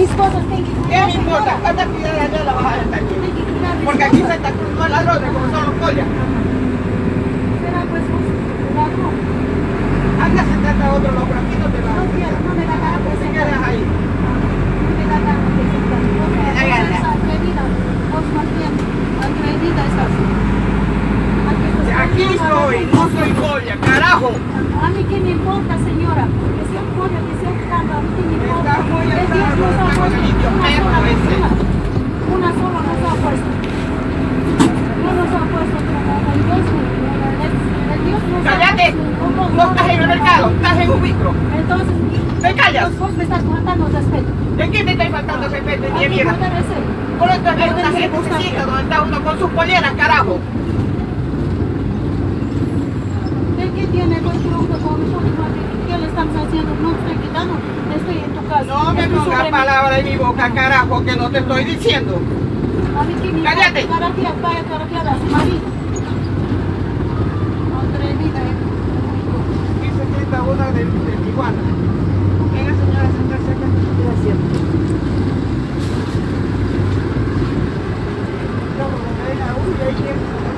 Mis cosas ¿Qué me importa? señora. ¿Cuántas piedras allá la mis Porque aquí cosas. se está cruzando ladrones como son los collas. Será pues un ladrón. Anda, sentate a otro loco, aquí no te vas. No quiero, no me da gana ¿Qué presentar. quedas ahí? No me da gana presentar. O sea, Me da vos gana. eres atrevida. Vos más bien atrevida estás. Aquí estás Aquí poniendo soy, a la no gente. soy colla, carajo. A mí qué me importa, señora, que sea un pollo, que sea un caldo, a mí qué me importa. Está muy El Dios enfermo, nos ha está con puesto el indio una perro sola ese. persona. Una sola nos ha puesto. No nos ha puesto como el Dios, el, el Dios nos ha Cállate. puesto como No estás en el mercado, estás en un micro. Entonces, ¿Te callas? Vos me estás faltando respeto. ¿De quién te estoy faltando respeto, ni mierda? Por es Debe una sencilla donde está uno con sus poleras, carajo. ¿De qué tiene vuestro producto con nosotros? ¿Qué le estamos haciendo? No estoy quitando, estoy en tu casa. No me pongas palabras en mi boca, carajo, que no te estoy diciendo. Que me Cállate. Tijuana. Venga, señora, sentarse acá. Gracias. No, como me deja uno y ahí quiere